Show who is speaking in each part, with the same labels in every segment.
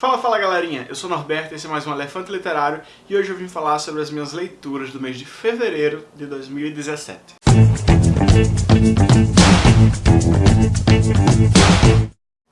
Speaker 1: Fala, fala galerinha, eu sou Norberto, esse é mais um Elefante Literário e hoje eu vim falar sobre as minhas leituras do mês de fevereiro de 2017.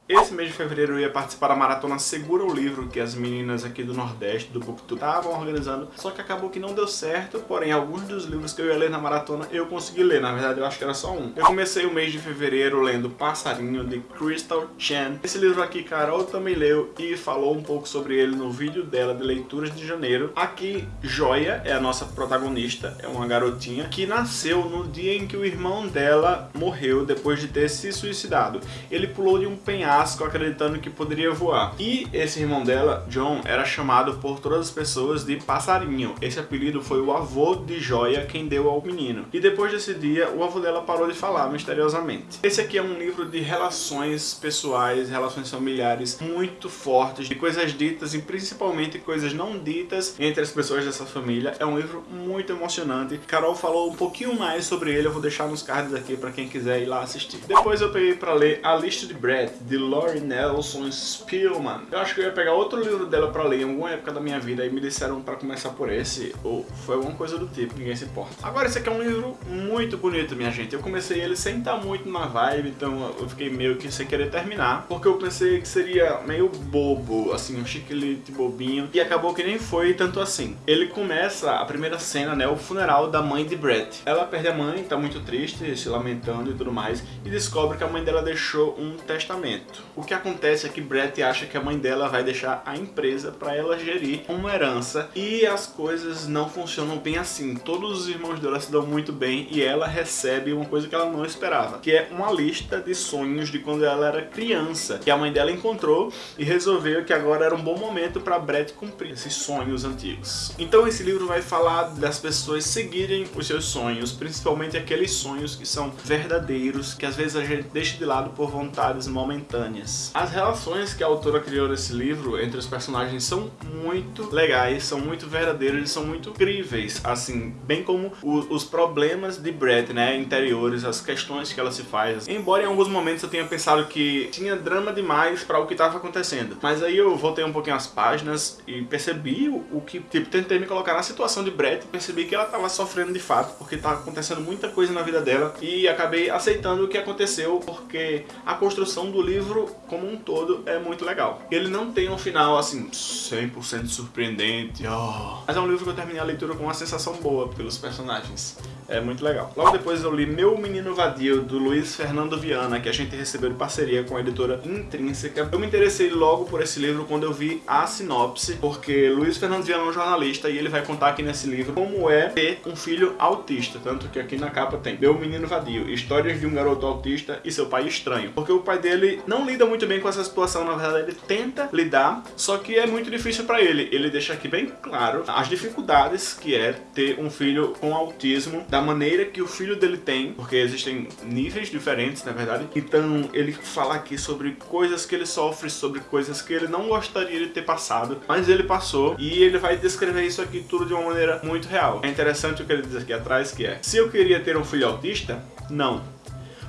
Speaker 1: Esse mês de fevereiro eu ia participar da maratona Segura o Livro, que as meninas aqui do Nordeste, do Booktube, estavam organizando, só que acabou que não deu certo, porém alguns dos livros que eu ia ler na maratona eu consegui ler, na verdade eu acho que era só um. Eu comecei o mês de fevereiro lendo Passarinho, de Crystal Chan. Esse livro aqui Carol também leu e falou um pouco sobre ele no vídeo dela de leituras de janeiro. Aqui, Joia é a nossa protagonista, é uma garotinha que nasceu no dia em que o irmão dela morreu depois de ter se suicidado. Ele pulou de um penhasco acreditando que poderia voar. E esse irmão dela, John, era chamado por todas as pessoas de Passarinho. Esse apelido foi o avô de Joia quem deu ao menino. E depois desse dia, o avô dela parou de falar misteriosamente. Esse aqui é um livro de relações pessoais, relações familiares muito fortes, de coisas ditas e principalmente coisas não ditas entre as pessoas dessa família. É um livro muito emocionante. Carol falou um pouquinho mais sobre ele, eu vou deixar nos cards aqui para quem quiser ir lá assistir. Depois eu peguei para ler A Lista de Brett, de Lori Nelson Spielman. Eu acho que eu ia pegar outro livro dela pra ler em alguma época da minha vida e me disseram pra começar por esse, ou foi alguma coisa do tipo, ninguém se importa. Agora, esse aqui é um livro muito bonito, minha gente. Eu comecei ele sem estar muito na vibe, então eu fiquei meio que sem querer terminar, porque eu pensei que seria meio bobo, assim, um chiquilite bobinho, e acabou que nem foi tanto assim. Ele começa, a primeira cena, né, o funeral da mãe de Brett. Ela perde a mãe, tá muito triste, se lamentando e tudo mais, e descobre que a mãe dela deixou um testamento. O que acontece é que Brett acha que a mãe dela vai deixar a empresa para ela gerir uma herança e as coisas não funcionam bem assim. Todos os irmãos dela se dão muito bem e ela recebe uma coisa que ela não esperava, que é uma lista de sonhos de quando ela era criança, que a mãe dela encontrou e resolveu que agora era um bom momento para Brett cumprir esses sonhos antigos. Então esse livro vai falar das pessoas seguirem os seus sonhos, principalmente aqueles sonhos que são verdadeiros, que às vezes a gente deixa de lado por vontades momentâneas As relações que a autora criou nesse livro entre os personagens são muito legais, são muito verdadeiras são muito incríveis, assim, bem como o, os problemas de Brett, né, interiores, as questões que ela se faz. Embora em alguns momentos eu tenha pensado que tinha drama demais para o que estava acontecendo, mas aí eu voltei um pouquinho as páginas e percebi o, o que, tipo, tentei me colocar na situação de Brett e percebi que ela estava sofrendo de fato, porque estava acontecendo muita coisa na vida dela. E acabei aceitando o que aconteceu, porque a construção do livro, como um todo, é muito legal. Ele não tem um final, assim, 100% surpreendente, oh. mas é um livro que eu terminei a leitura com uma sensação boa pelos personagens. É muito legal. Logo depois eu li Meu Menino Vadio, do Luiz Fernando Viana, que a gente recebeu de parceria com a editora Intrínseca. Eu me interessei logo por esse livro quando eu vi a sinopse, porque Luiz Fernando Viana é um jornalista e ele vai contar aqui nesse livro como é ter um filho autista, tanto que aqui na capa tem Meu Menino Vadio, histórias de um garoto autista e seu pai estranho. Porque o pai dele não lida muito bem com essa situação, na verdade ele tenta lidar, só que é muito difícil para ele. Ele deixa aqui bem claro as dificuldades que é ter um filho com autismo, da maneira que o filho dele tem, porque existem níveis diferentes, na verdade. Então ele fala aqui sobre coisas que ele sofre, sobre coisas que ele não gostaria de ter passado, mas ele passou e ele vai descrever isso aqui tudo de uma maneira muito real. É interessante o que ele diz aqui atrás, que é se eu queria ter um filho autista, não.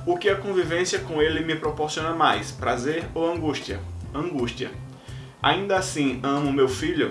Speaker 1: O que a convivência com ele me proporciona mais, prazer ou angústia? Angústia. Ainda assim, amo meu filho?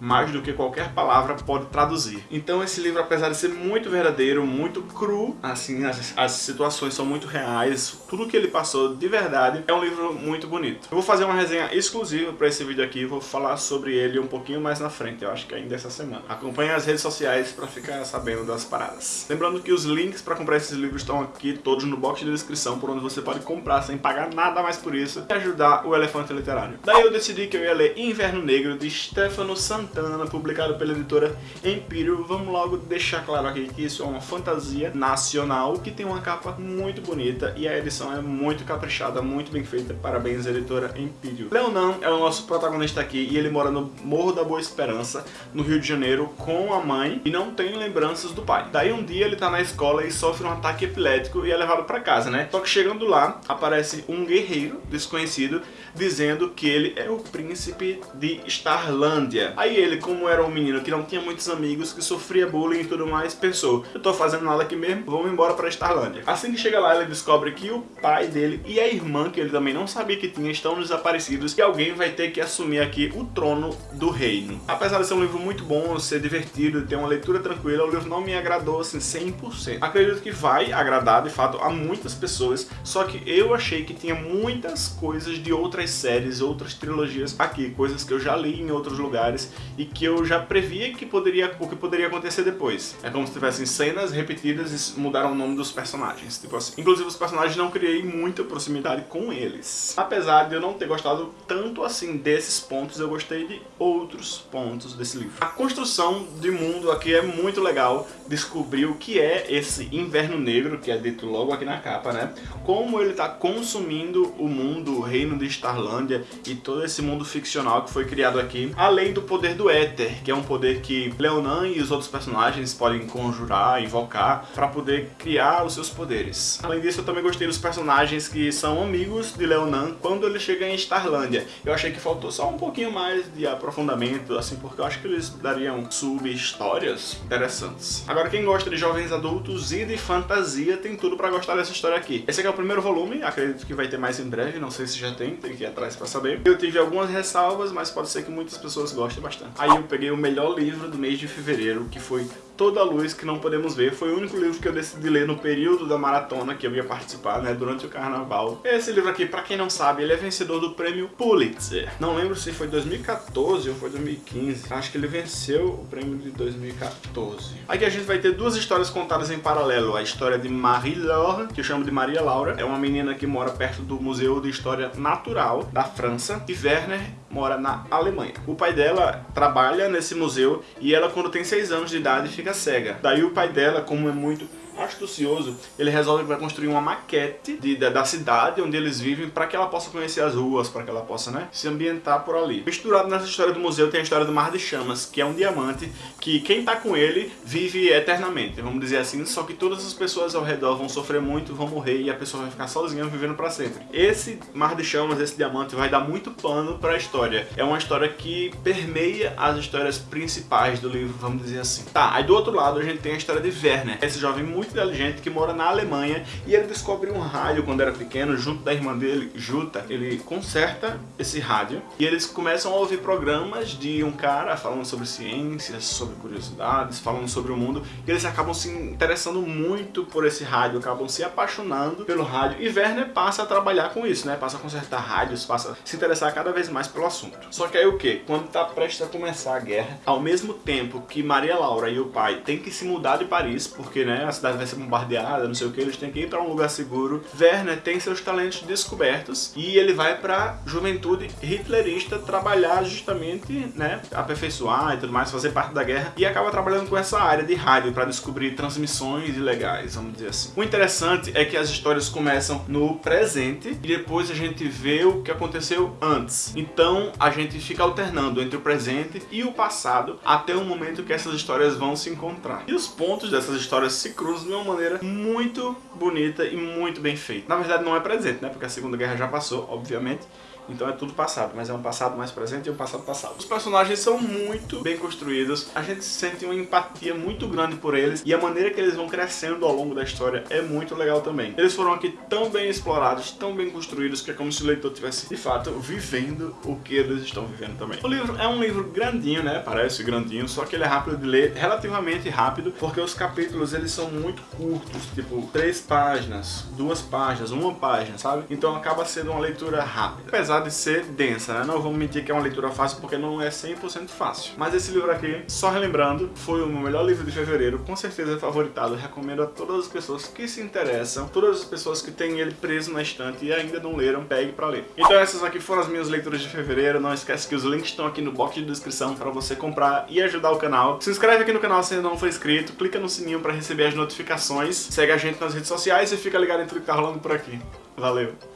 Speaker 1: Mais do que qualquer palavra pode traduzir. Então esse livro, apesar de ser muito verdadeiro, muito cru, assim, as, as situações são muito reais, tudo que ele passou de verdade, é um livro muito bonito. Eu vou fazer uma resenha exclusiva para esse vídeo aqui, vou falar sobre ele um pouquinho mais na frente, eu acho que ainda essa semana. Acompanhe as redes sociais para ficar sabendo das paradas. Lembrando que os links para comprar esses livros estão aqui todos no box de descrição, por onde você pode comprar sem pagar nada mais por isso e ajudar o Elefante Literário. Daí eu decidi que eu ia ler Inverno Negro de Stefano Santana publicado pela editora Empírio. Vamos logo deixar claro aqui que isso é uma fantasia nacional que tem uma capa muito bonita e a edição é muito caprichada, muito bem feita. Parabéns, editora Empírio. Leonan é o nosso protagonista aqui e ele mora no Morro da Boa Esperança, no Rio de Janeiro, com a mãe e não tem lembranças do pai. Daí um dia ele tá na escola e sofre um ataque epilético e é levado pra casa, né? Só que chegando lá, aparece um guerreiro desconhecido dizendo que ele é o príncipe de Starlândia. Aí ele, como era um menino que não tinha muitos amigos, que sofria bullying e tudo mais, pensou, eu tô fazendo nada aqui mesmo, vamos embora pra Starlândia. Assim que chega lá, ele descobre que o pai dele e a irmã, que ele também não sabia que tinha, estão desaparecidos e alguém vai ter que assumir aqui o trono do reino. Apesar de ser um livro muito bom, ser divertido, ter uma leitura tranquila, o livro não me agradou assim 100%. Acredito que vai agradar de fato a muitas pessoas, só que eu achei que tinha muitas coisas de outras séries, outras trilogias aqui, coisas que eu já li em outros lugares e que eu já previa que poderia, o que poderia acontecer depois. É como se tivessem cenas repetidas e mudaram o nome dos personagens, tipo assim. Inclusive os personagens não criei muita proximidade com eles. Apesar de eu não ter gostado tanto assim desses pontos, eu gostei de outros pontos desse livro. A construção de mundo aqui é muito legal, descobrir o que é esse inverno negro, que é dito logo aqui na capa, né? Como ele está consumindo o mundo, o reino de Starlândia e todo esse mundo ficcional que foi criado aqui, além do poder do éter, que é um poder que Leonan e os outros personagens podem conjurar, invocar, para poder criar os seus poderes. Além disso, eu também gostei dos personagens que são amigos de Leonan quando ele chega em Starlândia. Eu achei que faltou só um pouquinho mais de aprofundamento, assim, porque eu acho que eles dariam sub-histórias interessantes. Agora, quem gosta de jovens adultos e de fantasia tem tudo pra gostar dessa história aqui. Esse aqui é o primeiro volume, acredito que vai ter mais em breve, não sei se já tem, tem que ir atrás pra saber. Eu tive algumas ressalvas, mas pode ser que muitas pessoas gostem bastante. Aí eu peguei o melhor livro do mês de fevereiro, que foi Toda a Luz que Não Podemos Ver. Foi o único livro que eu decidi ler no período da maratona que eu ia participar, né, durante o carnaval. Esse livro aqui, pra quem não sabe, ele é vencedor do prêmio Pulitzer. Não lembro se foi 2014 ou foi 2015. Acho que ele venceu o prêmio de 2014. Aqui a gente vai ter duas histórias contadas em paralelo. A história de Marie-Laure, que eu chamo de Maria Laura. É uma menina que mora perto do Museu de História Natural da França. E Werner mora na Alemanha. O pai dela trabalha nesse museu e ela, quando tem 6 anos de idade, fica cega. Daí o pai dela, como é muito astucioso, ele resolve que vai construir uma maquete de, da, da, cidade onde eles vivem para que ela possa conhecer as ruas, para que ela possa né, se ambientar por ali. Misturado nessa história do museu tem a história do Mar de Chamas, que é um diamante que quem tá com ele vive eternamente, vamos dizer assim, só que todas as pessoas ao redor vão sofrer muito, vão morrer e a pessoa vai ficar sozinha vivendo para sempre. Esse Mar de Chamas, esse diamante, vai dar muito pano para a história. É uma história que permeia as histórias principais do livro, vamos dizer assim. Tá, aí do outro lado a gente tem a história de Werner, esse jovem muito muito inteligente que mora na Alemanha e ele descobre um rádio quando era pequeno, junto da irmã dele, Juta. Ele conserta esse rádio e eles começam a ouvir programas de um cara falando sobre ciências, sobre curiosidades, falando sobre o mundo e eles acabam se interessando muito por esse rádio, acabam se apaixonando pelo rádio e Werner passa a trabalhar com isso, né? Passa a consertar rádios, passa a se interessar cada vez mais pelo assunto. Só que aí o que? Quando tá prestes a começar a guerra, ao mesmo tempo que Maria Laura e o pai têm que se mudar de Paris, porque né, a cidade vai ser bombardeada, não sei o que, eles têm que ir para um lugar seguro. Werner tem seus talentos descobertos e ele vai para juventude hitlerista trabalhar justamente, né, aperfeiçoar e tudo mais, fazer parte da guerra e acaba trabalhando com essa área de rádio para descobrir transmissões ilegais, vamos dizer assim. O interessante é que as histórias começam no presente e depois a gente vê o que aconteceu antes. Então a gente fica alternando entre o presente e o passado até o momento que essas histórias vão se encontrar. E os pontos dessas histórias se cruzam de uma maneira muito bonita e muito bem feita. Na verdade não é presente, né? Porque a Segunda Guerra já passou, obviamente. Então é tudo passado, mas é um passado mais presente e um passado passado. Os personagens são muito bem construídos, a gente sente uma empatia muito grande por eles e a maneira que eles vão crescendo ao longo da história é muito legal também. Eles foram aqui tão bem explorados, tão bem construídos, que é como se o leitor tivesse, de fato, vivendo o que eles estão vivendo também. O livro é um livro grandinho, né? Parece grandinho, só que ele é rápido de ler, relativamente rápido, porque os capítulos eles são muito curtos, tipo três páginas, duas páginas, uma página, sabe? Então acaba sendo uma leitura rápida. Apesar apesar de ser densa, né? Não vamos mentir que é uma leitura fácil porque não é 100% fácil. Mas esse livro aqui, só relembrando, foi o meu melhor livro de fevereiro, com certeza é favoritado. Recomendo a todas as pessoas que se interessam, todas as pessoas que têm ele preso na estante e ainda não leram, pegue pra ler. Então essas aqui foram as minhas leituras de fevereiro. Não esquece que os links estão aqui no box de descrição para você comprar e ajudar o canal. Se inscreve aqui no canal se ainda não for inscrito, clica no sininho para receber as notificações, segue a gente nas redes sociais e fica ligado em tudo que tá rolando por aqui. Valeu!